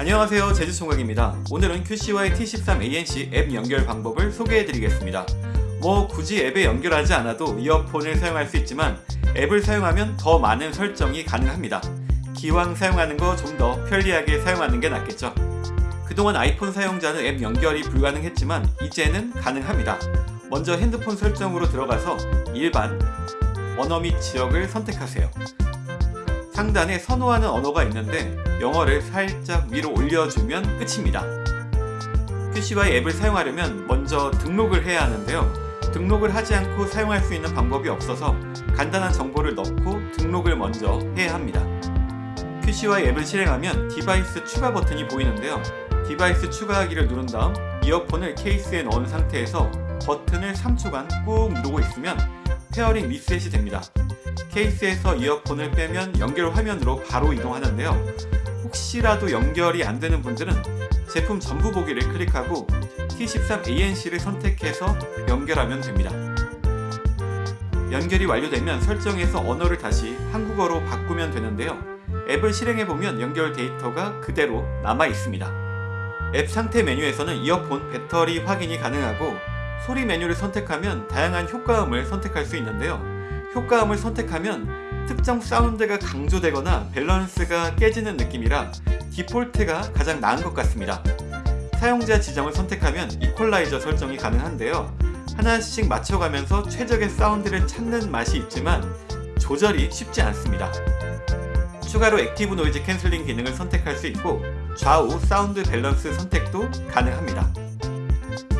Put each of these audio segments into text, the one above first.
안녕하세요. 제주총각입니다. 오늘은 QCY T13ANC 앱 연결 방법을 소개해드리겠습니다. 뭐 굳이 앱에 연결하지 않아도 이어폰을 사용할 수 있지만 앱을 사용하면 더 많은 설정이 가능합니다. 기왕 사용하는 거 좀 더 편리하게 사용하는 게 낫겠죠. 그동안 아이폰 사용자는 앱 연결이 불가능했지만 이제는 가능합니다. 먼저 핸드폰 설정으로 들어가서 일반 언어 및 지역을 선택하세요 상단에 선호하는 언어가 있는데 영어를 살짝 위로 올려주면 끝입니다. QCY 앱을 사용하려면 먼저 등록을 해야 하는데요. 등록을 하지 않고 사용할 수 있는 방법이 없어서 간단한 정보를 넣고 등록을 먼저 해야 합니다. QCY 앱을 실행하면 device 추가 버튼이 보이는데요. device 추가하기를 누른 다음 이어폰을 케이스에 넣은 상태에서 버튼을 3초간 꾹 누르고 있으면 pairing 리셋이 됩니다. 케이스에서 이어폰을 빼면 연결 화면으로 바로 이동하는데요. 혹시라도 연결이 안 되는 분들은 제품 전부 보기를 클릭하고 T13ANC를 선택해서 연결하면 됩니다. 연결이 완료되면 설정에서 언어를 다시 한국어로 바꾸면 되는데요. 앱을 실행해보면 연결 데이터가 그대로 남아 있습니다. 앱 상태 메뉴에서는 이어폰 배터리 확인이 가능하고 소리 메뉴를 선택하면 다양한 효과음을 선택할 수 있는데요. 효과음을 선택하면 특정 사운드가 강조되거나 밸런스가 깨지는 느낌이라 디폴트가 가장 나은 것 같습니다. 사용자 지정을 선택하면 이퀄라이저 설정이 가능한데요. 하나씩 맞춰가면서 최적의 사운드를 찾는 맛이 있지만 조절이 쉽지 않습니다. 추가로 active noise cancelling 기능을 선택할 수 있고 좌우 사운드 밸런스 선택도 가능합니다.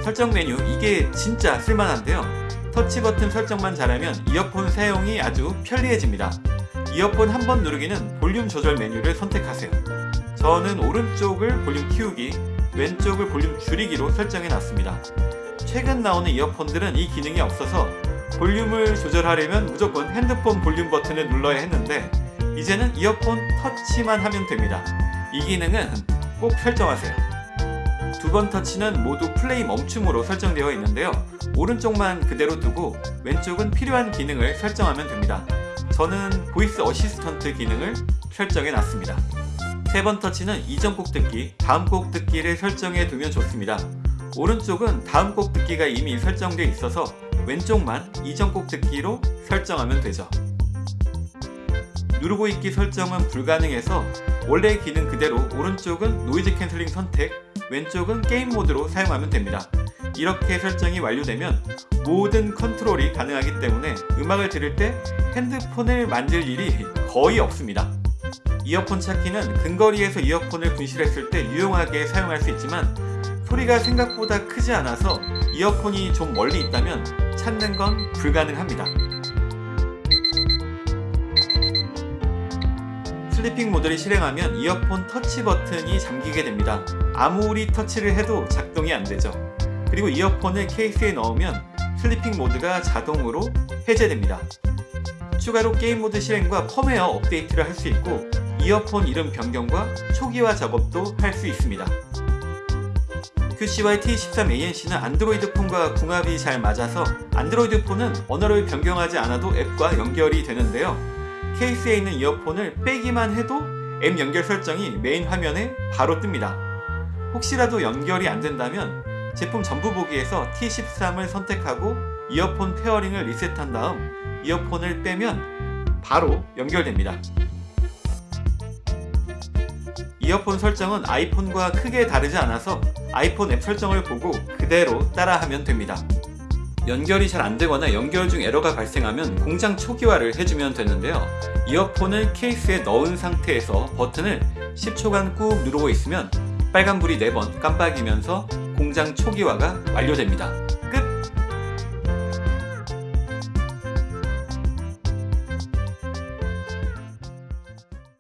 설정 메뉴 이게 진짜 쓸만한데요. 터치 버튼 설정만 잘하면 이어폰 사용이 아주 편리해집니다. 이어폰 한 번 누르기는 볼륨 조절 메뉴를 선택하세요. 저는 오른쪽을 볼륨 키우기, 왼쪽을 볼륨 줄이기로 설정해 놨습니다. 최근 나오는 이어폰들은 이 기능이 없어서 볼륨을 조절하려면 무조건 핸드폰 볼륨 버튼을 눌러야 했는데 이제는 이어폰 터치만 하면 됩니다. 이 기능은 꼭 설정하세요. 두 번 터치는 모두 플레이 멈춤으로 설정되어 있는데요. 오른쪽만 그대로 두고 왼쪽은 필요한 기능을 설정하면 됩니다. 저는 voice assistant 기능을 설정해 놨습니다. 세 번 터치는 이전 곡 듣기, 다음 곡 듣기를 설정해 두면 좋습니다. 오른쪽은 다음 곡 듣기가 이미 설정되어 있어서 왼쪽만 이전 곡 듣기로 설정하면 되죠. 누르고 있기 설정은 불가능해서 원래 기능 그대로 오른쪽은 noise canceling 선택, 왼쪽은 게임 모드로 사용하면 됩니다. 이렇게 설정이 완료되면 모든 컨트롤이 가능하기 때문에 음악을 들을 때 핸드폰을 만질 일이 거의 없습니다. 이어폰 찾기는 근거리에서 이어폰을 분실했을 때 유용하게 사용할 수 있지만 소리가 생각보다 크지 않아서 이어폰이 좀 멀리 있다면 찾는 건 불가능합니다. sleeping 모드를 실행하면 이어폰 터치 버튼이 잠기게 됩니다. 아무리 터치를 해도 작동이 안되죠. 그리고 이어폰을 케이스에 넣으면 sleeping 모드가 자동으로 해제됩니다. 추가로 게임 모드 실행과 펌웨어 업데이트를 할 수 있고 이어폰 이름 변경과 초기화 작업도 할 수 있습니다. QCY T13ANC는 안드로이드 폰과 궁합이 잘 맞아서 안드로이드 폰은 언어를 변경하지 않아도 앱과 연결이 되는데요. 케이스에 있는 이어폰을 빼기만 해도 앱 연결 설정이 메인 화면에 바로 뜹니다. 혹시라도 연결이 안 된다면 제품 전부 보기에서 T13을 선택하고 이어폰 pairing을 리셋한 다음 이어폰을 빼면 바로 연결됩니다. 이어폰 설정은 아이폰과 크게 다르지 않아서 아이폰 앱 설정을 보고 그대로 따라하면 됩니다. 연결이 잘 안되거나 연결 중 에러가 발생하면 공장 초기화를 해주면 되는데요. 이어폰을 케이스에 넣은 상태에서 버튼을 10초간 꾹 누르고 있으면 빨간불이 4번 깜빡이면서 공장 초기화가 완료됩니다.